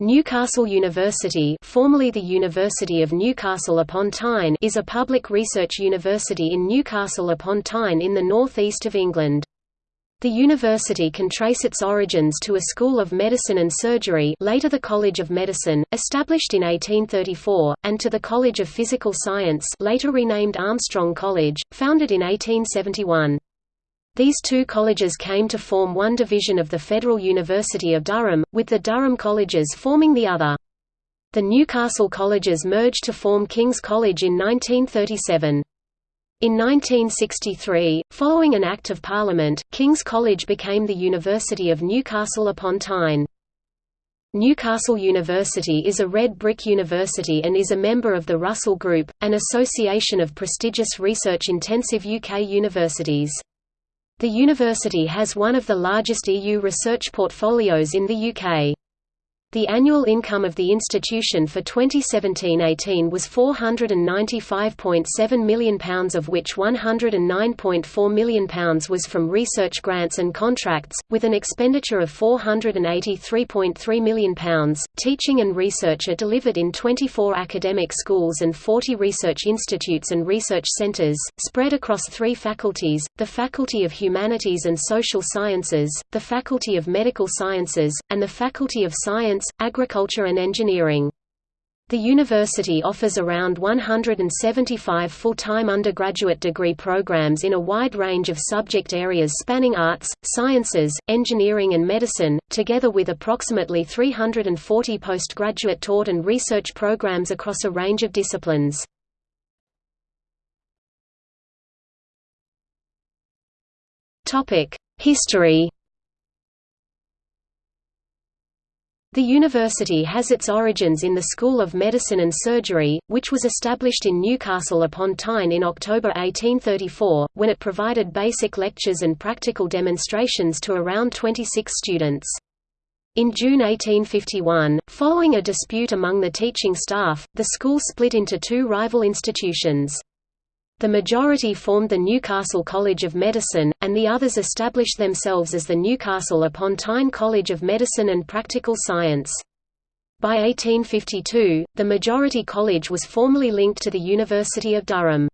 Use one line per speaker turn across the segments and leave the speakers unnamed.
Newcastle University formerly the University of Newcastle upon Tyne is a public research university in Newcastle upon Tyne in the north east of England. The university can trace its origins to a school of medicine and surgery later the College of Medicine, established in 1834, and to the College of Physical Science later renamed Armstrong College, founded in 1871. These two colleges came to form one division of the Federal University of Durham, with the Durham Colleges forming the other. The Newcastle Colleges merged to form King's College in 1937. In 1963, following an Act of Parliament, King's College became the University of Newcastle upon Tyne. Newcastle University is a red brick university and is a member of the Russell Group, an association of prestigious research-intensive UK universities. The university has one of the largest EU research portfolios in the UK. The annual income of the institution for 2017–18 was £495.7 million of which £109.4 million was from research grants and contracts, with an expenditure of £483.3 million. Teaching and research are delivered in 24 academic schools and 40 research institutes and research centres, spread across three faculties, the Faculty of Humanities and Social Sciences, the Faculty of Medical Sciences, and the Faculty of Science, agriculture and engineering. The university offers around 175 full-time undergraduate degree programs in a wide range of subject areas spanning arts, sciences, engineering and medicine, together with approximately 340 postgraduate taught and research programs across a range of disciplines. History The university has its origins in the School of Medicine and Surgery, which was established in Newcastle upon Tyne in October 1834, when it provided basic lectures and practical demonstrations to around 26 students. In June 1851, following a dispute among the teaching staff, the school split into two rival institutions. The majority formed the Newcastle College of Medicine, and the others established themselves as the Newcastle upon Tyne College of Medicine and Practical Science. By 1852, the majority college was formally linked to the University of Durham.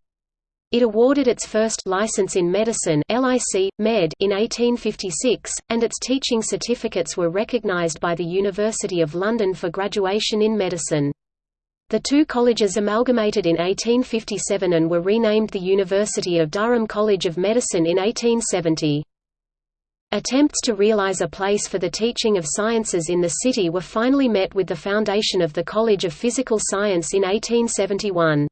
It awarded its first license in medicine LIC, Med in 1856, and its teaching certificates were recognized by the University of London for graduation in medicine. The two colleges amalgamated in 1857 and were renamed the University of Durham College of Medicine in 1870. Attempts to realize a place for the teaching of sciences in the city were finally met with the foundation of the College of Physical Science in 1871.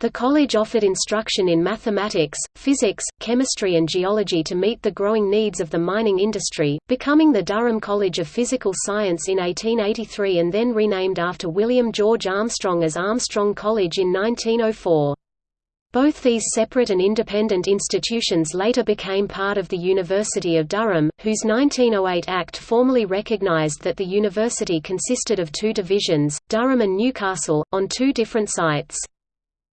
The college offered instruction in mathematics, physics, chemistry and geology to meet the growing needs of the mining industry, becoming the Durham College of Physical Science in 1883 and then renamed after William George Armstrong as Armstrong College in 1904. Both these separate and independent institutions later became part of the University of Durham, whose 1908 Act formally recognized that the university consisted of two divisions, Durham and Newcastle, on two different sites.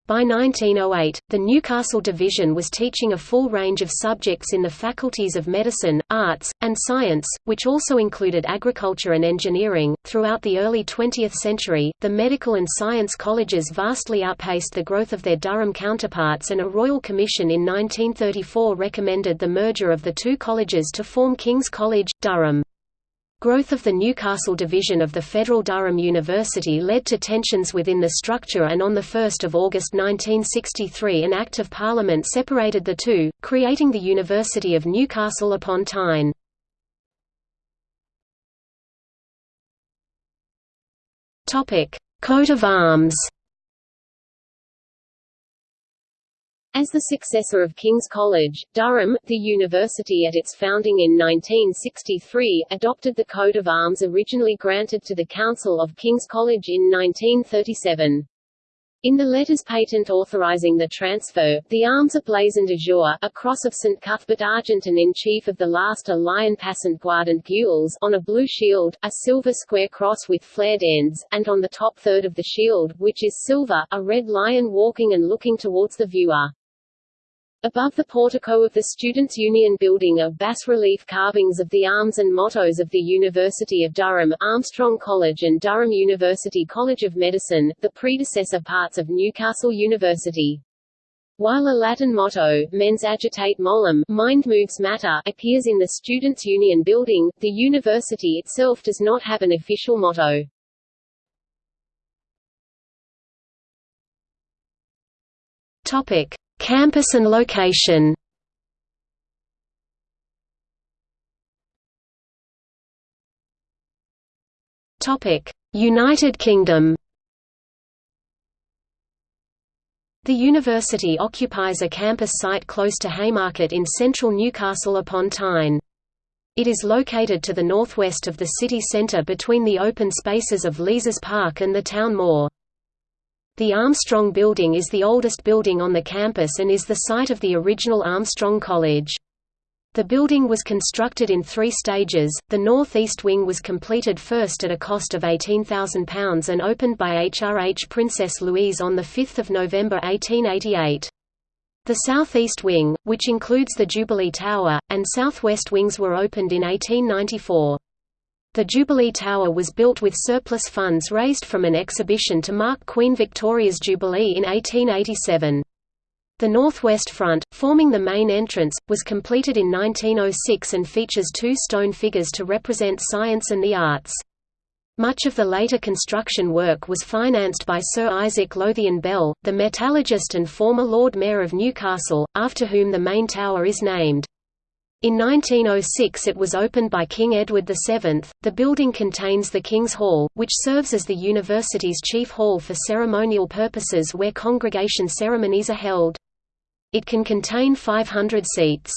By 1908, the Newcastle Division was teaching a full range of subjects in the faculties of medicine, arts, and science, which also included agriculture and engineering. Throughout the early 20th century, the medical and science colleges vastly outpaced the growth of their Durham counterparts, and a royal commission in 1934 recommended the merger of the two colleges to form King's College, Durham. Growth of the Newcastle division of the Federal Durham University led to tensions within the structure and on 1 August 1963 an Act of Parliament separated the two, creating the University of Newcastle upon Tyne. Coat of arms As the successor of King's College, Durham, the university at its founding in 1963, adopted the coat of arms originally granted to the Council of King's College in 1937. In the letters patent authorizing the transfer, the arms are blazoned azure, a cross of St. Cuthbert argent and in chief of the last a lion passant guardant gules on a blue shield, a silver square cross with flared ends, and on the top third of the shield, which is silver, a red lion walking and looking towards the viewer.
Above the portico of the Students' Union building are bas-relief carvings of the arms and mottos of the University of Durham, Armstrong College and Durham University College of Medicine, the predecessor parts of Newcastle University. While a Latin motto, mens agitate molem mind moves matter, appears in the Students' Union building, the university itself does not have an official motto.
Topic. Campus and location United Kingdom The university occupies a campus site close to Haymarket in central Newcastle upon Tyne. It is located to the northwest of the city centre between the open spaces of Leazes Park and the town moor. The Armstrong Building is the oldest building on the campus and is the site of the original Armstrong College. The building was constructed in three stages. The northeast wing was completed first at a cost of £18,000 and opened by HRH Princess Louise on 5 November 1888. The southeast wing, which includes the Jubilee Tower, and southwest wings were opened in 1894. The Jubilee Tower was built with surplus funds raised from an exhibition to mark Queen Victoria's Jubilee in 1887. The northwest front, forming the main entrance, was completed in 1906 and features two stone figures to represent science and the arts. Much of the later construction work was financed by Sir Isaac Lothian Bell, the metallurgist and former Lord Mayor of Newcastle, after whom the main tower is named. In 1906 it was opened by King Edward VII. The building contains the King's Hall, which serves as the university's chief hall for ceremonial purposes where congregation ceremonies are held. It can contain 500 seats.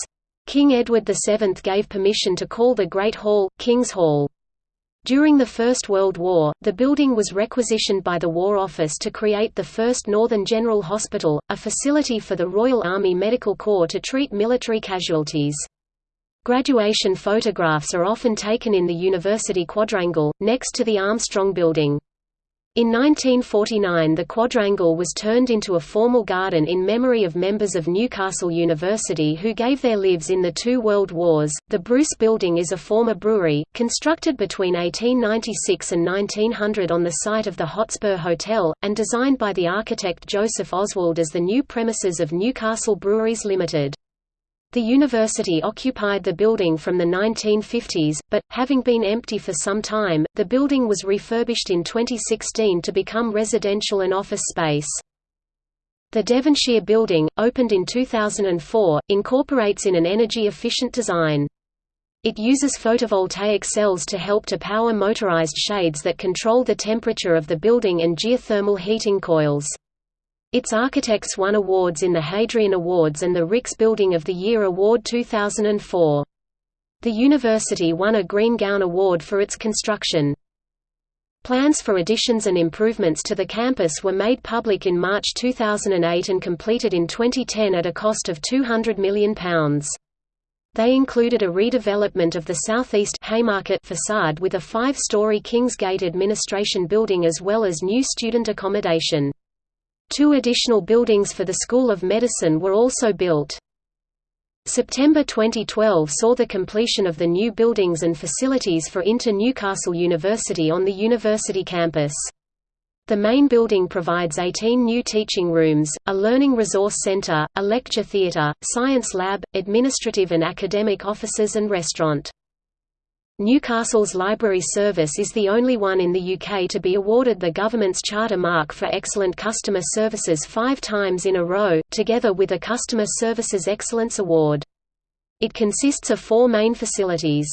King Edward VII gave permission to call the Great Hall, King's Hall. During the First World War, the building was requisitioned by the War Office to create the first Northern General Hospital, a facility for the Royal Army Medical Corps to treat military casualties. Graduation photographs are often taken in the University Quadrangle, next to the Armstrong Building. In 1949 the quadrangle was turned into a formal garden in memory of members of Newcastle University who gave their lives in the two world wars. The Bruce Building is a former brewery, constructed between 1896 and 1900 on the site of the Hotspur Hotel, and designed by the architect Joseph Oswald as the new premises of Newcastle Breweries Limited. The university occupied the building from the 1950s, but, having been empty for some time, the building was refurbished in 2016 to become residential and office space. The Devonshire Building, opened in 2004, incorporates in an energy-efficient design. It uses photovoltaic cells to help to power motorized shades that control the temperature of the building and geothermal heating coils. Its architects won awards in the Hadrian Awards and the RICS Building of the Year Award 2004. The university won a Green Gown Award for its construction. Plans for additions and improvements to the campus were made public in March 2008 and completed in 2010 at a cost of £200 million. They included a redevelopment of the southeast Haymarket facade with a five-story Kingsgate administration building as well as new student accommodation. Two additional buildings for the School of Medicine were also built. September 2012 saw the completion of the new buildings and facilities for INTO Newcastle University on the university campus. The main building provides 18 new teaching rooms, a learning resource center, a lecture theater, science lab, administrative and academic offices and restaurant. Newcastle's library service is the only one in the UK to be awarded the government's Charter Mark for Excellent Customer Services five times in a row, together with a Customer Services Excellence Award. It consists of four main facilities.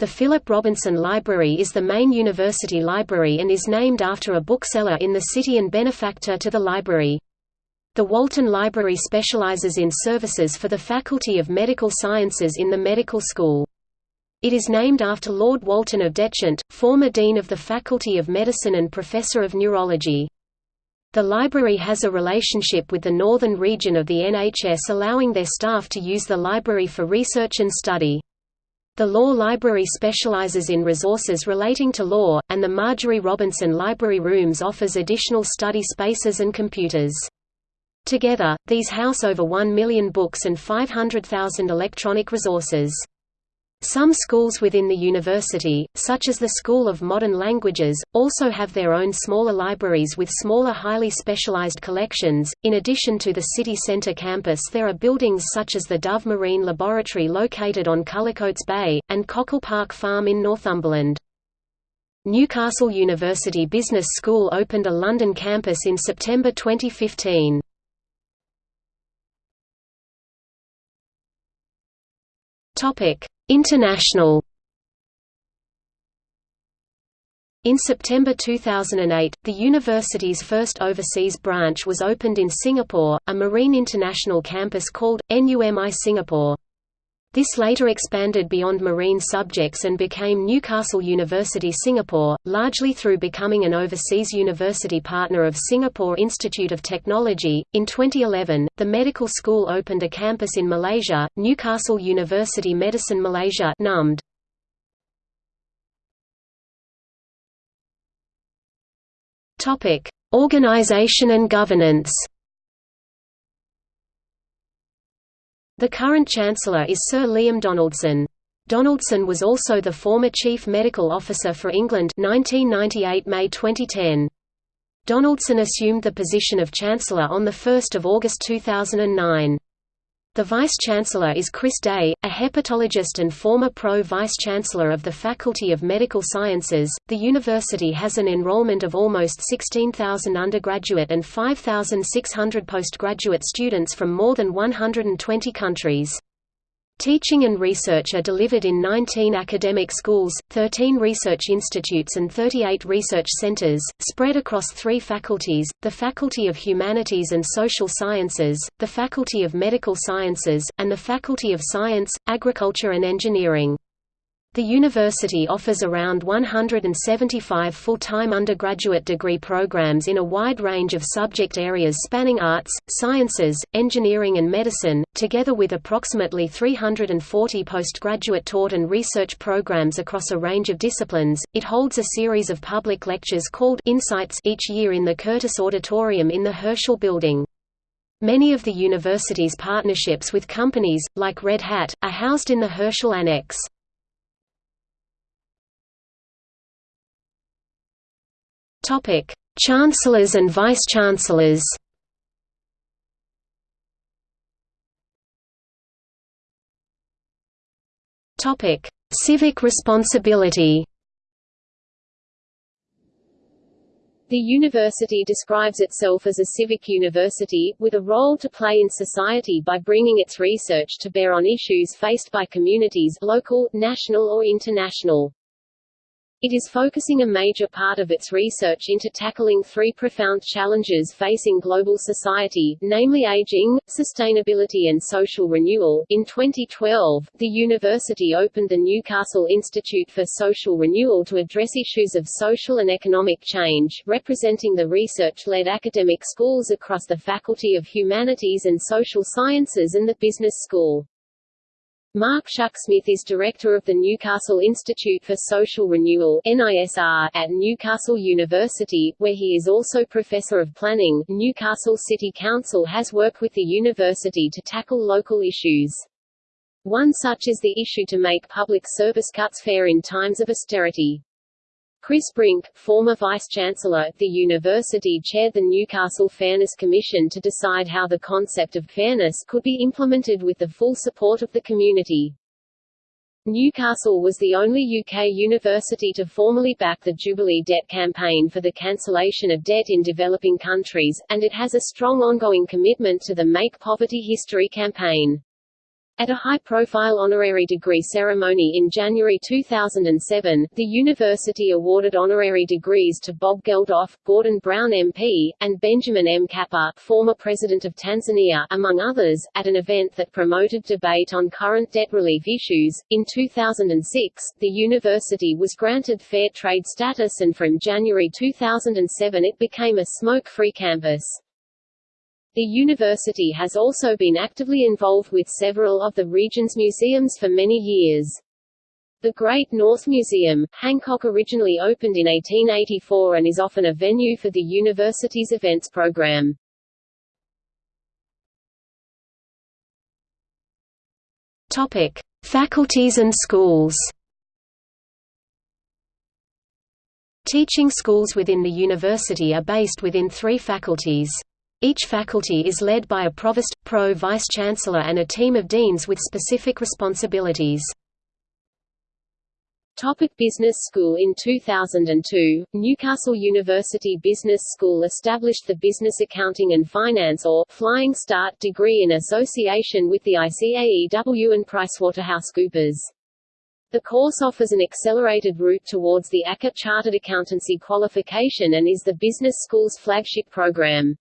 The Philip Robinson Library is the main university library and is named after a bookseller in the city and benefactor to the library. The Walton Library specialises in services for the Faculty of Medical Sciences in the medical school. It is named after Lord Walton of Detchant, former Dean of the Faculty of Medicine and Professor of Neurology. The library has a relationship with the northern region of the NHS allowing their staff to use the library for research and study. The Law Library specialises in resources relating to law, and the Marjorie Robinson Library Rooms offers additional study spaces and computers. Together, these house over 1 million books and 500,000 electronic resources. Some schools within the university, such as the School of Modern Languages, also have their own smaller libraries with smaller highly specialized collections. In addition to the city center campus there are buildings such as the Dove Marine Laboratory located on Cullercoats Bay, and Cockle Park Farm in Northumberland. Newcastle University Business School opened a London campus in September 2015. International In September 2008, the university's first overseas branch was opened in Singapore, a Marine International campus called, NUMI Singapore. This later expanded beyond marine subjects and became Newcastle University Singapore, largely through becoming an overseas university partner of Singapore Institute of Technology. In 2011, the medical school opened a campus in Malaysia, Newcastle University Medicine Malaysia (NUMD). Topic: Organization and governance. The current Chancellor is Sir Liam Donaldson. Donaldson was also the former Chief Medical Officer for England 1998 May 2010. Donaldson assumed the position of Chancellor on 1 August 2009. The Vice-Chancellor is Chris Day, a hepatologist and former Pro-Vice-Chancellor of the Faculty of Medical Sciences. The university has an enrollment of almost 16,000 undergraduate and 5,600 postgraduate students from more than 120 countries. Teaching and research are delivered in 19 academic schools, 13 research institutes and 38 research centers, spread across three faculties, the Faculty of Humanities and Social Sciences, the Faculty of Medical Sciences, and the Faculty of Science, Agriculture and Engineering. The university offers around 175 full-time undergraduate degree programs in a wide range of subject areas spanning arts, sciences, engineering and medicine, together with approximately 340 postgraduate taught and research programs across a range of disciplines. It holds a series of public lectures called Insights each year in the Curtis Auditorium in the Herschel Building. Many of the university's partnerships with companies, like Red Hat, are housed in the Herschel Annex. Topic: Chancellors and Vice-Chancellors. Topic: Civic responsibility.
The university describes itself as a civic university, with a role to play in society by bringing its research to bear on issues faced by communities local, national or international. It is focusing a major part of its research into tackling three profound challenges facing global society, namely aging, sustainability and social renewal. In 2012, the university opened the Newcastle Institute for Social Renewal to address issues of social and economic change, representing the research-led academic schools across the Faculty of Humanities and Social Sciences and the Business School. Mark Shucksmith is director of the Newcastle Institute for Social Renewal (NISR) at Newcastle University, where he is also professor of planning. Newcastle City Council has worked with the university to tackle local issues. One such is the issue to make public service cuts fair in times of austerity. Chris Brink, former vice-chancellor at the university chaired the Newcastle Fairness Commission to decide how the concept of fairness could be implemented with the full support of the community. Newcastle was the only UK university to formally back the Jubilee Debt Campaign for the cancellation of debt in developing countries, and it has a strong ongoing commitment to the Make Poverty History campaign. At a high-profile honorary degree ceremony in January 2007, the university awarded honorary degrees to Bob Geldof, Gordon Brown MP, and Benjamin Mkapa, former president of Tanzania, among others, at an event that promoted debate on current debt relief issues. In 2006, the university was granted fair trade status and from January 2007 it became a smoke-free campus. The university has also been actively involved with several of the region's museums for many years. The Great North Museum, Hancock originally opened in 1884 and is often a venue for the university's events program.
Topic: Faculties and schools. Teaching schools within the university are based within three faculties. Each faculty is led by a provost, pro-vice chancellor and a team of deans with specific responsibilities.
Topic Business School In 2002, Newcastle University Business School established the Business Accounting and Finance or Flying Start degree in association with the ICAEW and PricewaterhouseCoopers. The course offers an accelerated route towards the ACCA Chartered Accountancy qualification and is the business school's flagship program.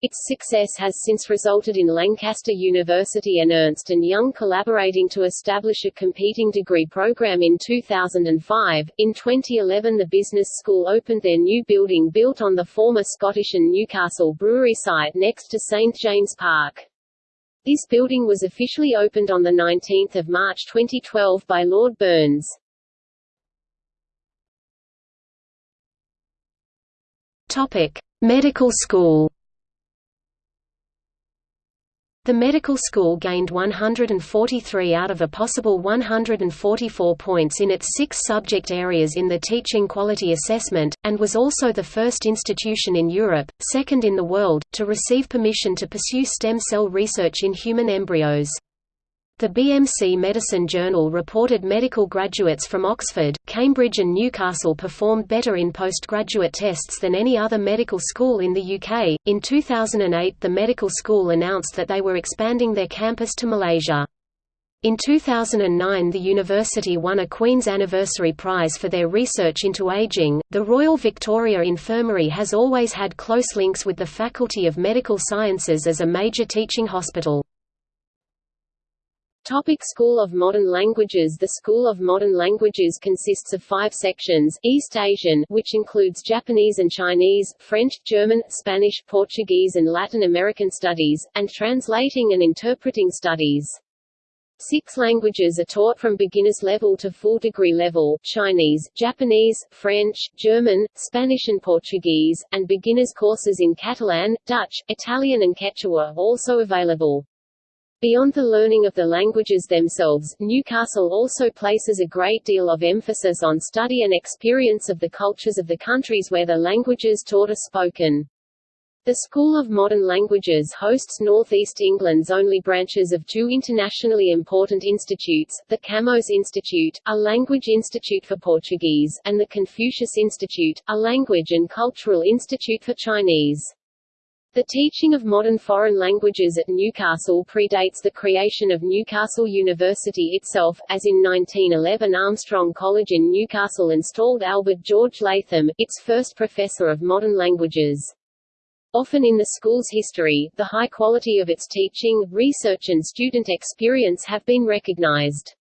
Its success has since resulted in Lancaster University and Ernst & Young collaborating to establish a competing degree program in 2005. In 2011 the business school opened their new building built on the former Scottish and Newcastle Brewery site next to St James Park. This building was officially opened on 19 March 2012 by Lord Burns.
Medical School the medical school gained 143 out of a possible 144 points in its six subject areas in the Teaching Quality Assessment, and was also the first institution in Europe, second in the world, to receive permission to pursue stem cell research in human embryos. The BMC Medicine Journal reported medical graduates from Oxford, Cambridge and Newcastle performed better in postgraduate tests than any other medical school in the UK. In 2008, the medical school announced that they were expanding their campus to Malaysia. In 2009, the university won a Queen's Anniversary Prize for their research into aging. The Royal Victoria Infirmary has always had close links with the Faculty of Medical Sciences as a major teaching hospital.
Topic School of Modern Languages The School of Modern Languages consists of five sections, East Asian which includes Japanese and Chinese, French, German, Spanish, Portuguese and Latin American Studies, and Translating and Interpreting Studies. Six languages are taught from beginner's level to full degree level, Chinese, Japanese, French, German, Spanish and Portuguese, and beginners courses in Catalan, Dutch, Italian and Quechua are also available. Beyond the learning of the languages themselves, Newcastle also places a great deal of emphasis on study and experience of the cultures of the countries where the languages taught are spoken. The School of Modern Languages hosts Northeast England's only branches of two internationally important institutes, the Camões Institute, a language institute for Portuguese, and the Confucius Institute, a language and cultural institute for Chinese. The teaching of modern foreign languages at Newcastle predates the creation of Newcastle University itself, as in 1911 Armstrong College in Newcastle installed Albert George Latham, its first professor of modern languages. Often in the school's history, the high quality of its teaching, research and student experience have been recognized.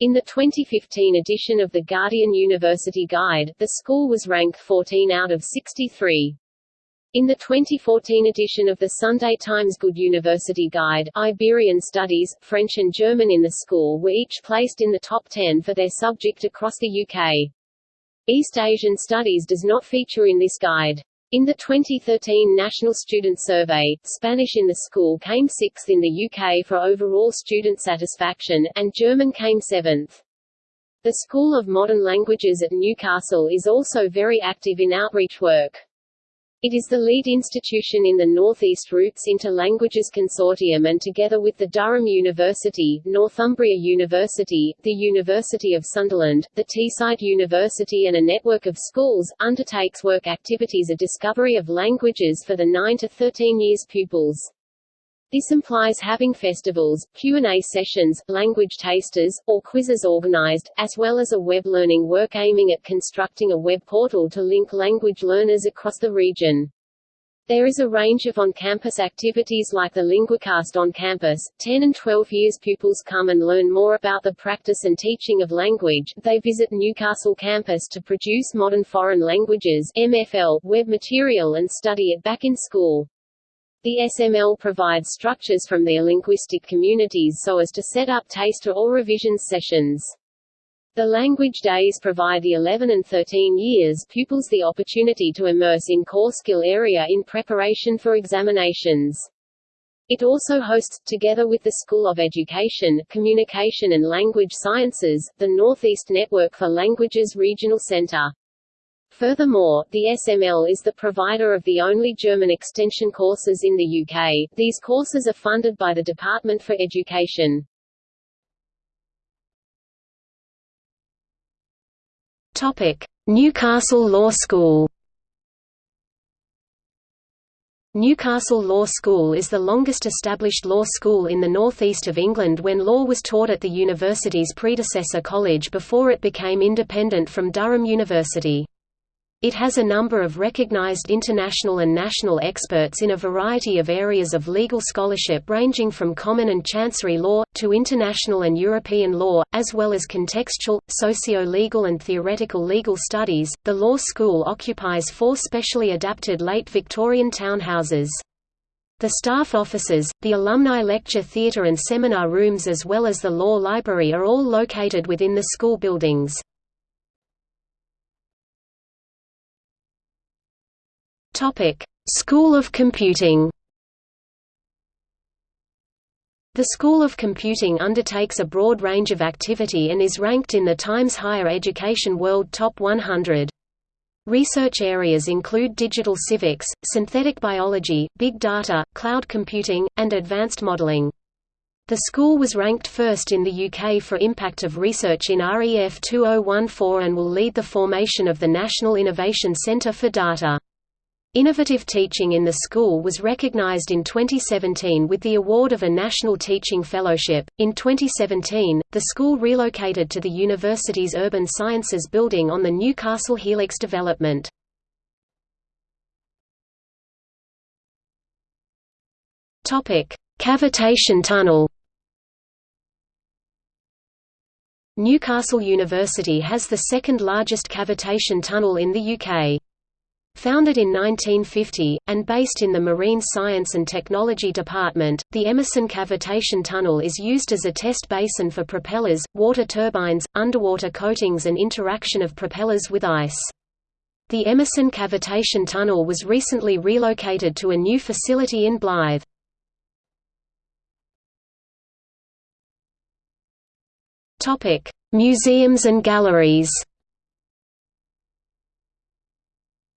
In the 2015 edition of the Guardian University Guide, the school was ranked 14 out of 63. In the 2014 edition of the Sunday Times Good University Guide, Iberian Studies, French and German in the school were each placed in the top 10 for their subject across the UK. East Asian Studies does not feature in this guide. In the 2013 National Student Survey, Spanish in the school came sixth in the UK for overall student satisfaction, and German came seventh. The School of Modern Languages at Newcastle is also very active in outreach work. It is the lead institution in the Northeast Roots into Languages Consortium and together with the Durham University, Northumbria University, the University of Sunderland, the Teesside University and a network of schools, undertakes work activities of discovery of languages for the 9 to 13 years pupils. This implies having festivals, Q&A sessions, language tasters, or quizzes organized, as well as a web learning work aiming at constructing a web portal to link language learners across the region. There is a range of on-campus activities like the LinguaCast on campus. 10 and 12 years pupils come and learn more about the practice and teaching of language. They visit Newcastle campus to produce modern foreign languages MFL web material and study it back in school. The SML provides structures from their linguistic communities so as to set up taster or revision sessions. The language days provide the 11 and 13 years pupils the opportunity to immerse in core skill area in preparation for examinations. It also hosts, together with the School of Education, Communication and Language Sciences, the Northeast Network for Languages Regional Center. Furthermore, the SML is the provider of the only German extension courses in the UK. These courses are funded by the Department for Education.
Topic: Newcastle Law School. Newcastle Law School is the longest established law school in the northeast of England when law was taught at the university's predecessor college before it became independent from Durham University. It has a number of recognized international and national experts in a variety of areas of legal scholarship ranging from common and chancery law, to international and European law, as well as contextual, socio-legal and theoretical legal studies. The law school occupies four specially adapted late Victorian townhouses. The staff offices, the alumni lecture theatre and seminar rooms as well as the law library are all located within the school buildings. Topic: School of Computing. The School of Computing undertakes a broad range of activity and is ranked in the Times Higher Education World Top 100. Research areas include digital civics, synthetic biology, big data, cloud computing, and advanced modeling. The school was ranked first in the UK for impact of research in REF 2014 and will lead the formation of the National Innovation Centre for Data. Innovative teaching in the school was recognized in 2017 with the award of a National Teaching Fellowship. In 2017, the school relocated to the university's Urban Sciences building on the Newcastle Helix development. Topic: Cavitation Tunnel. Newcastle University has the second largest cavitation tunnel in the UK. Founded in 1950, and based in the Marine Science and Technology Department, the Emerson Cavitation Tunnel is used as a test basin for propellers, water turbines, underwater coatings and interaction of propellers with ice. The Emerson Cavitation Tunnel was recently relocated to a new facility in Blyth. Museums and galleries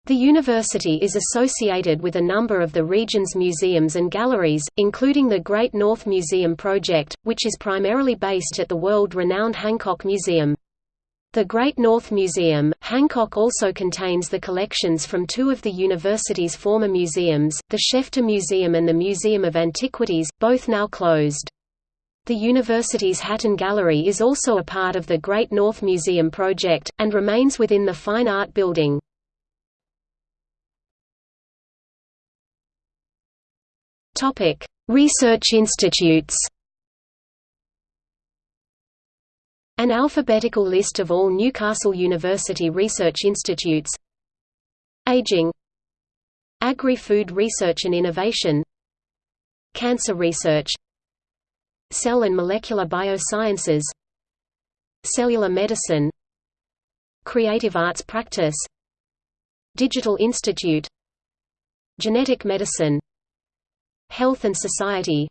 The university is associated with a number of the region's museums and galleries, including the Great North Museum Project, which is primarily based at the world-renowned Hancock Museum. The Great North Museum, Hancock also contains the collections from two of the university's former museums, the Shefton Museum and the Museum of Antiquities, both now closed. The university's Hatton Gallery is also a part of the Great North Museum project, and remains within the Fine Art Building. Topic: Research institutes. An alphabetical list of all Newcastle University research institutes. Aging. Agri-food research and innovation. Cancer research. Cell and molecular biosciences. Cellular medicine. Creative arts practice. Digital Institute. Genetic medicine Health and Society.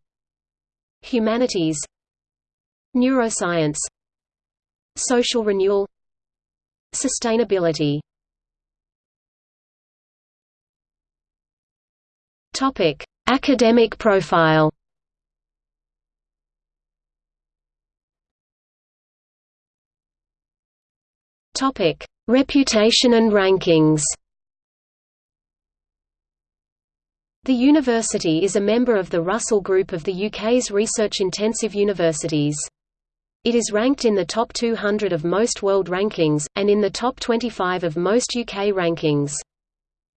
Humanities. Neuroscience. Social renewal. Sustainability. Topic: Academic profile. Topic: Reputation and rankings. The university is a member of the Russell Group of the UK's research-intensive universities. It is ranked in the top 200 of most world rankings, and in the top 25 of most UK rankings.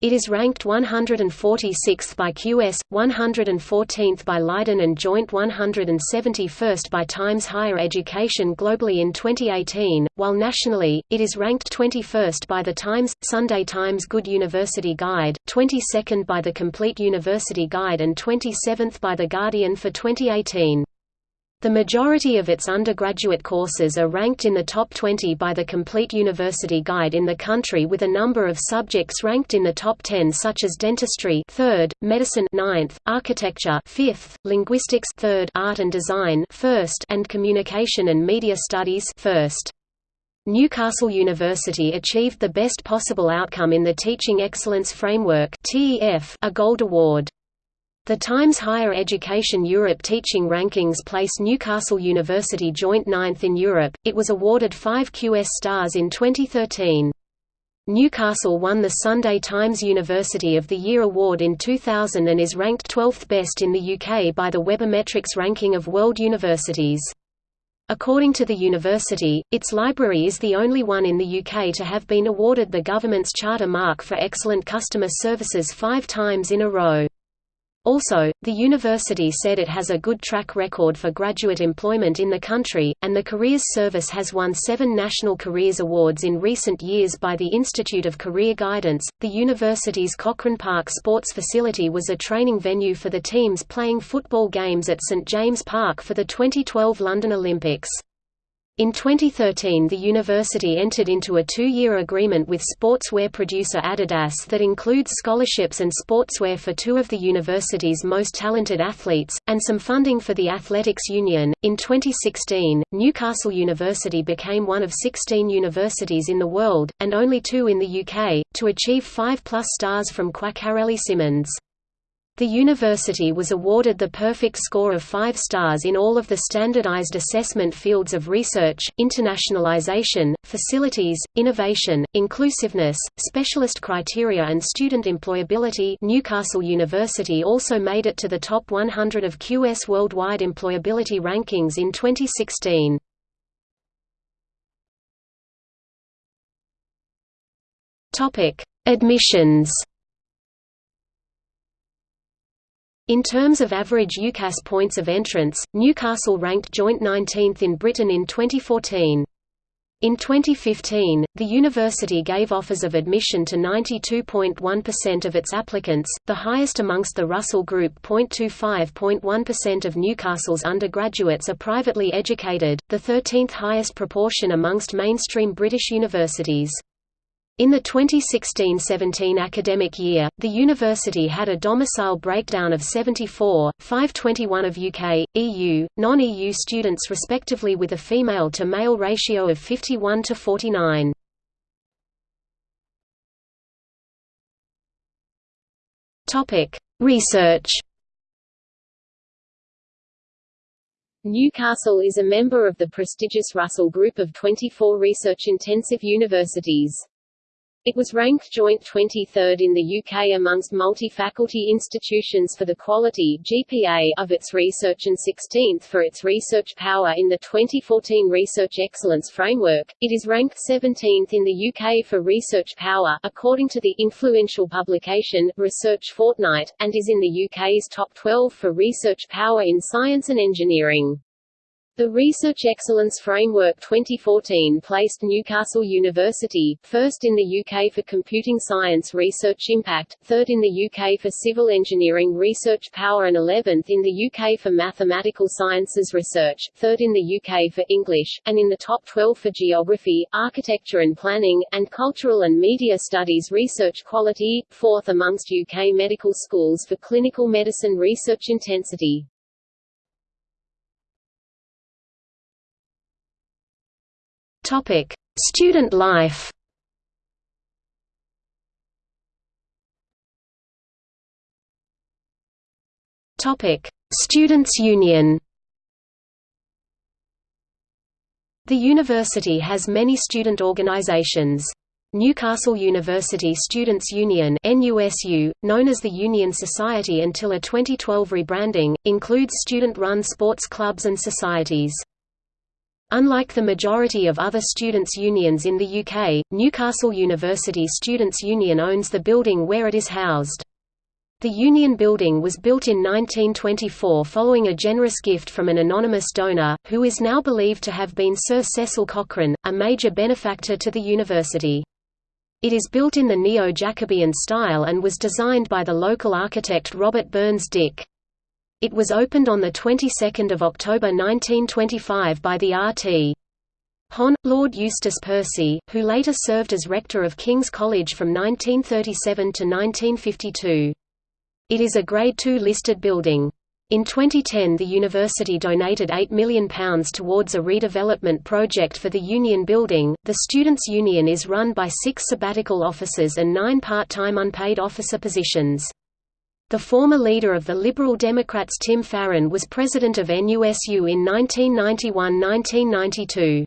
It is ranked 146th by QS, 114th by Leiden and joint 171st by Times Higher Education globally in 2018, while nationally, it is ranked 21st by The Times, Sunday Times Good University Guide, 22nd by The Complete University Guide and 27th by The Guardian for 2018. The majority of its undergraduate courses are ranked in the top 20 by the Complete University Guide in the country with a number of subjects ranked in the top 10 such as dentistry 3rd, medicine 9th, architecture 5th, linguistics 3rd, art and design 1st, and communication and media studies 1st. Newcastle University achieved the best possible outcome in the Teaching Excellence Framework a Gold Award. The Times Higher Education Europe Teaching Rankings place Newcastle University joint ninth in Europe. It was awarded 5 QS stars in 2013. Newcastle won the Sunday Times University of the Year award in 2000 and is ranked 12th best in the UK by the Webometrics ranking of world universities. According to the university, its library is the only one in the UK to have been awarded the government's Charter Mark for excellent customer services five times in a row. Also, the university said it has a good track record for graduate employment in the country, and the Careers Service has won seven National Careers Awards in recent years by the Institute of Career Guidance. The university's Cochrane Park sports facility was a training venue for the teams playing football games at St James Park for the 2012 London Olympics. In 2013 the university entered into a two-year agreement with sportswear producer Adidas that includes scholarships and sportswear for two of the university's most talented athletes, and some funding for the Athletics Union. In 2016, Newcastle University became one of 16 universities in the world, and only two in the UK, to achieve 5 plus stars from Quacquarelli Symonds. The university was awarded the perfect score of five stars in all of the standardized assessment fields of research, internationalization, facilities, innovation, inclusiveness, specialist criteria and student employability Newcastle University also made it to the top 100 of QS Worldwide Employability Rankings in 2016. Admissions In terms of average UCAS points of entrance, Newcastle ranked joint 19th in Britain in 2014. In 2015, the university gave offers of admission to 92.1% of its applicants, the highest amongst the Russell Group. 25.1% of Newcastle's undergraduates are privately educated, the 13th highest proportion amongst mainstream British universities. In the 2016–17 academic year, the university had a domicile breakdown of 74, 521 of UK, EU, non-EU students respectively with a female-to-male ratio of 51 to 49. Research
Newcastle is a member of the prestigious Russell Group of 24 research-intensive universities. It was ranked joint 23rd in the UK amongst multi-faculty institutions for the quality GPA of its research and 16th for its research power in the 2014 Research Excellence Framework. It is ranked 17th in the UK for research power according to the influential publication Research Fortnight and is in the UK's top 12 for research power in science and engineering. The Research Excellence Framework 2014 placed Newcastle University, first in the UK for computing science research impact, third in the UK for civil engineering research power and 11th in the UK for mathematical sciences research, third in the UK for English, and in the top 12 for geography, architecture and planning, and cultural and media studies research quality, fourth amongst UK medical schools for clinical medicine research intensity.
Topic: Student life. Topic: Students' Union. The university has many student organizations. Newcastle University Students' Union NUSU, known as the Union Society until a 2012 rebranding, includes student-run sports clubs and societies. Unlike the majority of other students' unions in the UK, Newcastle University Students' Union owns the building where it is housed. The Union Building was built in 1924 following a generous gift from an anonymous donor, who is now believed to have been Sir Cecil Cochrane, a major benefactor to the university. It is built in the Neo-Jacobean style and was designed by the local architect Robert Burns Dick. It was opened on the 22nd of October 1925 by the R.T. Hon. Lord Eustace Percy, who later served as rector of King's College from 1937 to 1952. It is a Grade II listed building. In 2010 the university donated £8 million towards a redevelopment project for the Union Building. The Students' Union is run by six sabbatical officers and nine part-time unpaid officer positions. The former leader of the Liberal Democrats Tim Farron was president of NUSU in 1991–1992.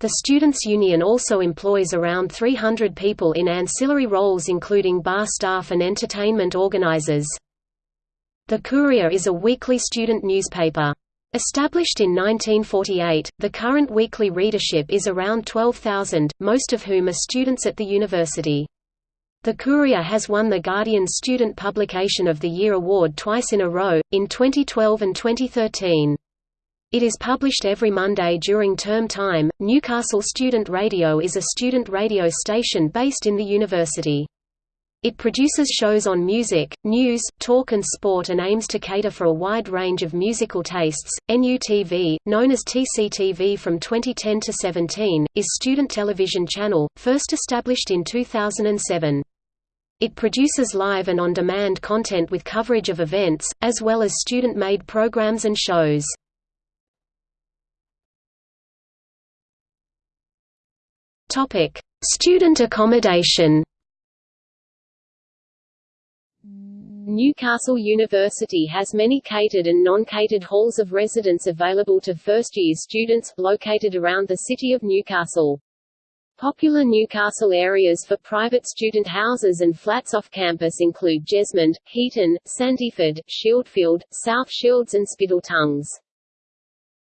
The Students' Union also employs around 300 people in ancillary roles including bar staff and entertainment organizers. The Courier is a weekly student newspaper. Established in 1948, the current weekly readership is around 12,000, most of whom are students at the university. The Courier has won the Guardian Student Publication of the Year award twice in a row, in 2012 and 2013. It is published every Monday during term time. Newcastle Student Radio is a student radio station based in the university. It produces shows on music, news, talk and sport and aims to cater for a wide range of musical tastes. NUTV, known as TCTV from 2010 to 17, is student television channel, first established in 2007. It produces live and on-demand content with coverage of events, as well as student-made programs and shows. Student accommodation
Newcastle University has many catered and non-catered halls of residence available to first-year students, located around the city of Newcastle. Popular Newcastle areas for private student houses and flats off campus include Jesmond, Heaton, Sandyford, Shieldfield, South Shields and Spital Tongues.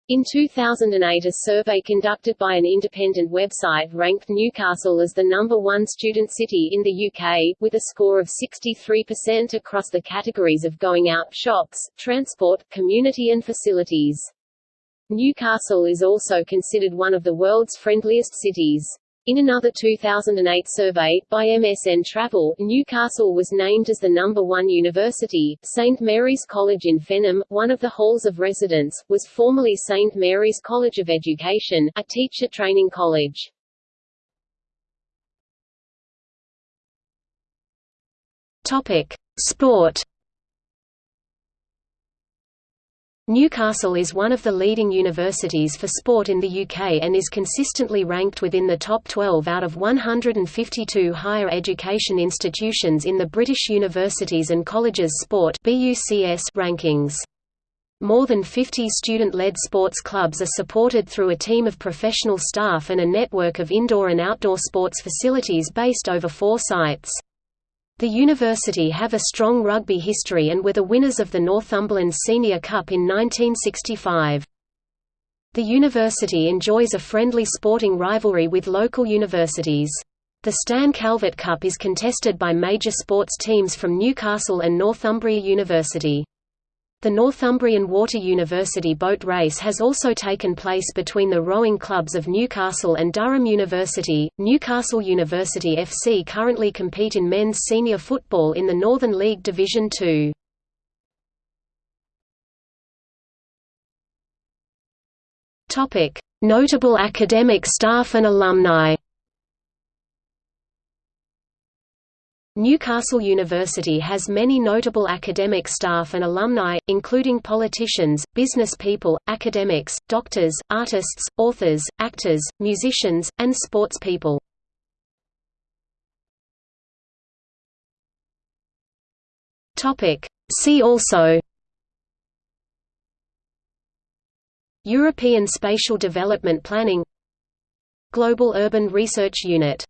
In 2008 a survey conducted by an independent website ranked Newcastle as the number one student city in the UK, with a score of 63% across the categories of going out, shops, transport, community and facilities. Newcastle is also considered one of the world's friendliest cities. In another 2008 survey, by MSN Travel, Newcastle was named as the number one university. St. Mary's College in Fenham, one of the halls of residence, was formerly St. Mary's College of Education, a teacher training college.
Topic: Sport Newcastle is one of the leading universities for sport in the UK and is consistently ranked within the top 12 out of 152 higher education institutions in the British Universities and Colleges Sport rankings. More than 50 student-led sports clubs are supported through a team of professional staff and a network of indoor and outdoor sports facilities based over four sites. The university have a strong rugby history and were the winners of the Northumberland Senior Cup in 1965. The university enjoys a friendly sporting rivalry with local universities. The Stan Calvert Cup is contested by major sports teams from Newcastle and Northumbria University. The Northumbrian Water University boat race has also taken place between the rowing clubs of Newcastle and Durham University. Newcastle University FC currently compete in men's senior football in the Northern League Division 2. Topic: Notable academic staff and alumni. Newcastle University has many notable academic staff and alumni, including politicians, business people, academics, doctors, artists, authors, actors, musicians, and sports people. See also European Spatial Development Planning Global Urban Research Unit